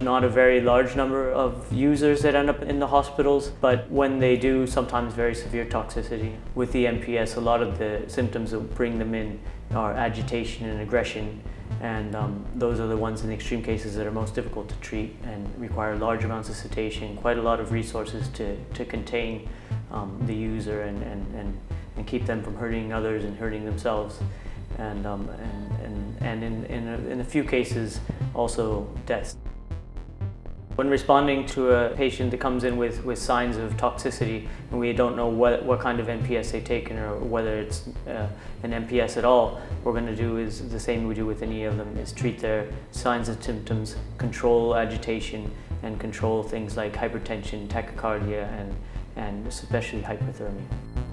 Not a very large number of users that end up in the hospitals, but when they do, sometimes very severe toxicity. With the NPS, a lot of the symptoms that bring them in are agitation and aggression, and um, those are the ones in extreme cases that are most difficult to treat and require large amounts of sedation, quite a lot of resources to, to contain um, the user and, and, and, and keep them from hurting others and hurting themselves. And, um, and, and, and in, in, a, in a few cases, also deaths. When responding to a patient that comes in with, with signs of toxicity and we don't know what, what kind of NPS they've taken or whether it's uh, an NPS at all, what we're going to do is the same we do with any of them, is treat their signs and symptoms, control agitation and control things like hypertension, tachycardia and, and especially hypothermia.